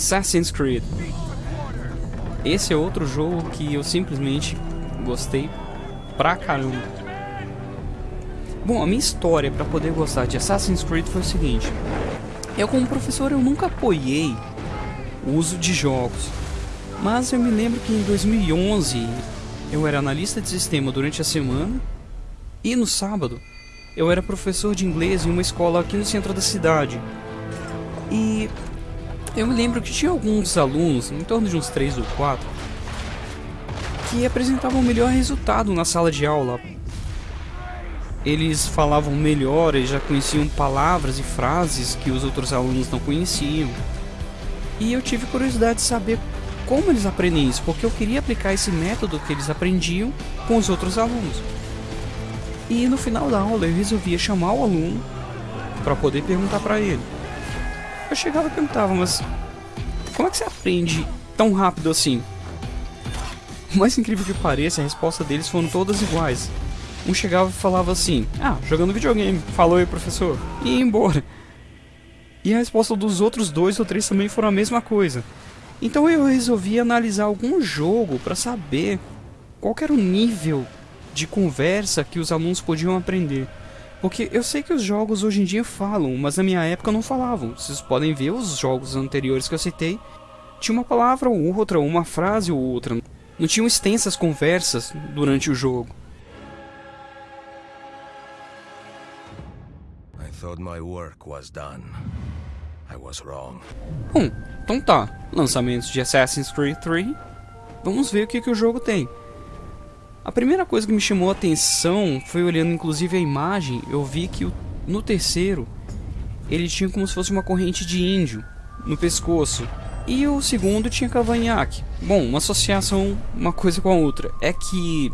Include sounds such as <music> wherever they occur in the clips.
Assassin's Creed. Esse é outro jogo que eu simplesmente gostei pra caramba. Bom, a minha história para poder gostar de Assassin's Creed foi o seguinte. Eu como professor eu nunca apoiei o uso de jogos. Mas eu me lembro que em 2011 eu era analista de sistema durante a semana e no sábado eu era professor de inglês em uma escola aqui no centro da cidade. E eu me lembro que tinha alguns alunos, em torno de uns 3 ou 4, que apresentavam o melhor resultado na sala de aula. Eles falavam melhor, eles já conheciam palavras e frases que os outros alunos não conheciam. E eu tive curiosidade de saber como eles aprendem isso, porque eu queria aplicar esse método que eles aprendiam com os outros alunos. E no final da aula eu resolvia chamar o aluno para poder perguntar para ele. Eu chegava e perguntava, mas como é que você aprende tão rápido assim? O mais incrível que pareça, a resposta deles foram todas iguais. Um chegava e falava assim: Ah, jogando videogame, falou aí, professor, e embora. E a resposta dos outros dois ou três também foram a mesma coisa. Então eu resolvi analisar algum jogo para saber qual era o nível de conversa que os alunos podiam aprender. Porque eu sei que os jogos hoje em dia falam, mas na minha época não falavam. Vocês podem ver os jogos anteriores que eu citei. Tinha uma palavra ou outra, uma frase ou outra. Não tinham extensas conversas durante o jogo. I thought my work was done. I was wrong. Bom, então tá. Lançamentos de Assassin's Creed 3. Vamos ver o que, que o jogo tem. A primeira coisa que me chamou a atenção foi olhando inclusive a imagem, eu vi que no terceiro ele tinha como se fosse uma corrente de índio no pescoço. E o segundo tinha cavanhaque. Bom, uma associação uma coisa com a outra. É que.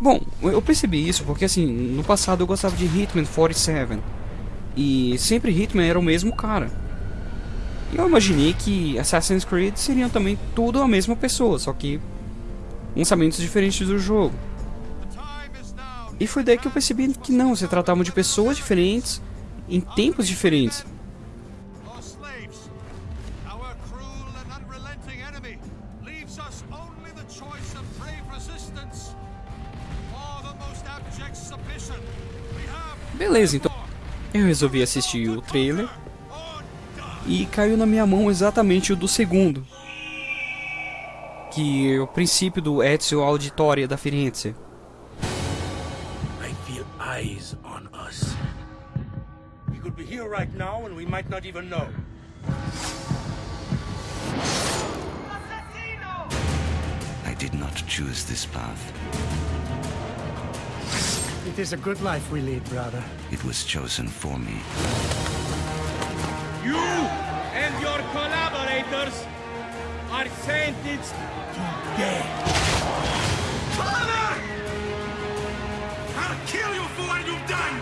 Bom, eu percebi isso porque assim, no passado eu gostava de Hitman 47. E sempre Hitman era o mesmo cara. E eu imaginei que Assassin's Creed seriam também tudo a mesma pessoa, só que lançamentos diferentes do jogo. E foi daí que eu percebi que não, se tratavam de pessoas diferentes em tempos diferentes. Beleza, então eu resolvi assistir o trailer e caiu na minha mão exatamente o do segundo, que é o princípio do Ezio Auditoria da Firenze. I feel eyes on us. We could be here right now and we might not even know. I did not choose this path. It is a good life we lead, brother. It was chosen for me. You and your collaborators are sentenced to death. Father! I'll kill you for what you've done!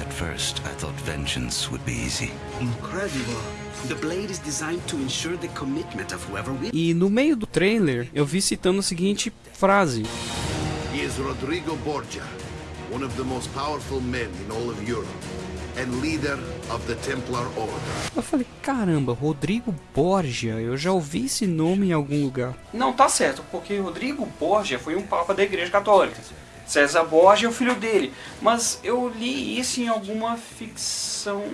At first, I thought vengeance would be easy. Incredible. The blade is designed to ensure the commitment of whoever will. E no meio do trailer eu vi citando a seguinte frase: He is Rodrigo Borgia, one of the most powerful men in all of Europe, and leader of the Templar Order. Eu falei, caramba, Rodrigo Borgia, eu já ouvi esse nome em algum lugar. Não, tá certo, porque Rodrigo Borgia foi um papa da Igreja Católica. César Borgia é o filho dele, mas eu li isso em alguma ficção.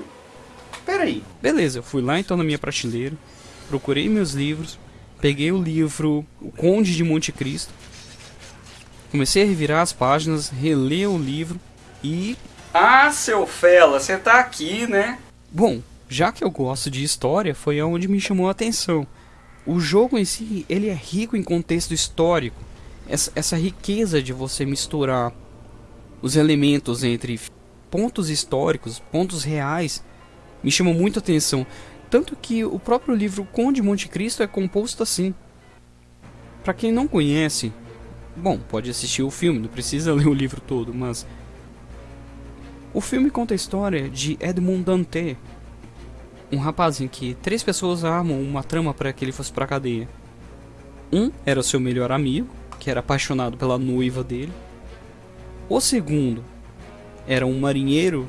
Peraí. Beleza, eu fui lá então na minha prateleira, procurei meus livros, peguei o livro O Conde de Monte Cristo, comecei a revirar as páginas, reler o livro e. Ah, seu fela, você tá aqui, né? Bom, já que eu gosto de história, foi onde me chamou a atenção. O jogo em si, ele é rico em contexto histórico. Essa, essa riqueza de você misturar os elementos entre pontos históricos, pontos reais, me chamou muito a atenção. Tanto que o próprio livro Conde Monte Cristo é composto assim. Para quem não conhece, bom, pode assistir o filme, não precisa <laughs> ler o livro todo, mas o filme conta a história de Edmond Dantès, um rapaz em que três pessoas armam uma trama para que ele fosse para cadeia. Um era seu melhor amigo, que era apaixonado pela noiva dele. O segundo era um marinheiro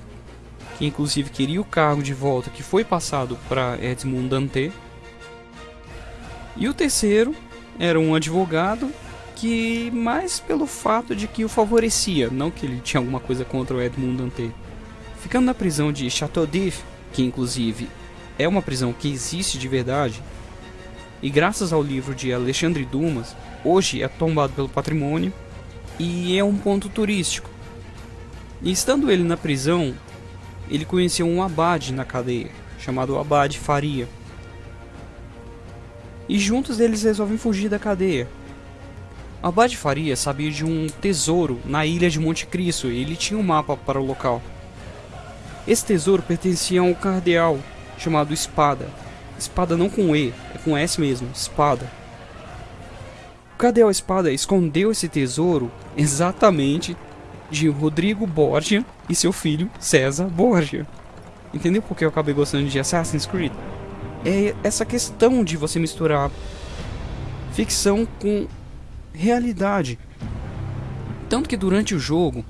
que inclusive queria o cargo de volta que foi passado para Edmund Dantê. E o terceiro era um advogado que mais pelo fato de que o favorecia, não que ele tinha alguma coisa contra o Edmund Dantê. Ficando na prisão de Chateau d'If, que inclusive é uma prisão que existe de verdade, e graças ao livro de Alexandre Dumas, hoje é tombado pelo patrimônio e é um ponto turístico. E estando ele na prisão, ele conheceu um abade na cadeia, chamado Abade Faria. E juntos eles resolvem fugir da cadeia. Abade Faria sabia de um tesouro na ilha de Monte Cristo e ele tinha um mapa para o local. Esse tesouro pertencia a um cardeal chamado Espada. Espada não com E, é com S mesmo, Espada. O cardeal Espada escondeu esse tesouro exatamente de Rodrigo Borgia e seu filho César Borgia. Entendeu por que eu acabei gostando de Assassin's Creed? É essa questão de você misturar ficção com realidade. Tanto que durante o jogo,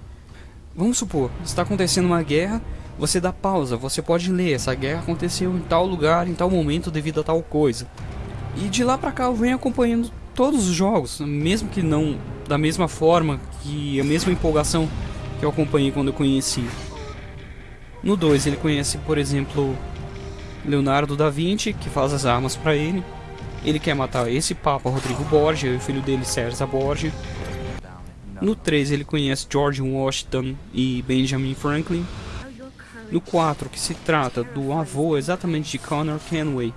vamos supor, está acontecendo uma guerra, você dá pausa, você pode ler, essa guerra aconteceu em tal lugar, em tal momento devido a tal coisa. E de lá pra cá eu venho acompanhando todos os jogos, mesmo que não da mesma forma, que a mesma empolgação que eu acompanhei quando eu conheci. No 2 ele conhece, por exemplo, Leonardo da Vinci, que faz as armas para ele. Ele quer matar esse Papa Rodrigo Borgia e o filho dele César Borgia. No 3 ele conhece George Washington e Benjamin Franklin. No 4, que se trata do avô exatamente de Connor Kenway.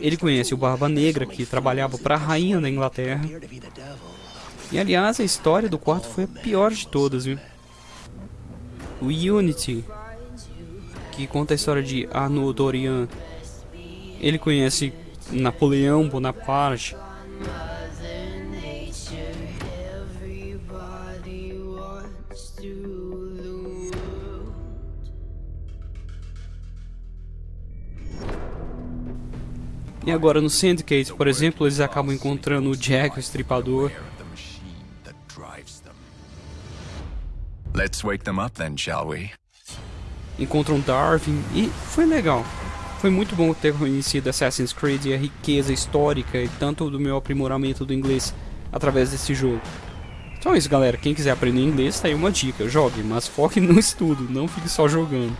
Ele conhece o Barba Negra, que trabalhava para a rainha da Inglaterra. E aliás, a história do quarto foi a pior de todas, viu? O Unity, que conta a história de Arnaud Dorian. Ele conhece Napoleão Bonaparte. E agora no Syndicate, por exemplo, eles acabam encontrando o Jack, o Estripador. Let's wake them up then, shall we? Encontram Darwin e foi legal. Foi muito bom ter conhecido Assassin's Creed e a riqueza histórica e tanto do meu aprimoramento do inglês através desse jogo. Então é isso, galera. Quem quiser aprender inglês, tá aí uma dica. Jogue, mas foque no <laughs> estudo, não fique só jogando.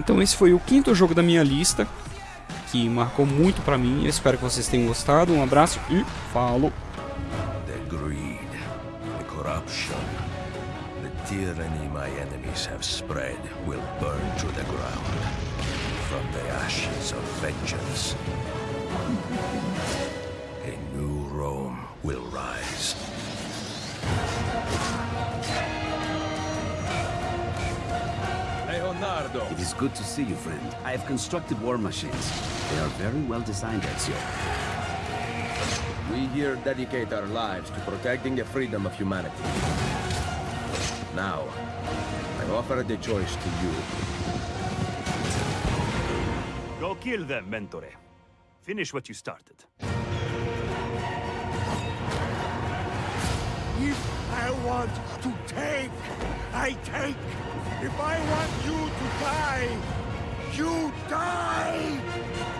Então esse foi o quinto jogo da minha lista, que marcou muito pra mim. Eu espero que vocês tenham gostado. Um abraço e falou! Tyranny my enemies have spread will burn to the ground from the ashes of vengeance. A new Rome will rise. Leonardo! It is good to see you, friend. I have constructed war machines. They are very well designed, Ezio. We here dedicate our lives to protecting the freedom of humanity. Now, I offer the choice to you. Go kill them, Mentore. Finish what you started. If I want to take, I take. If I want you to die, you die!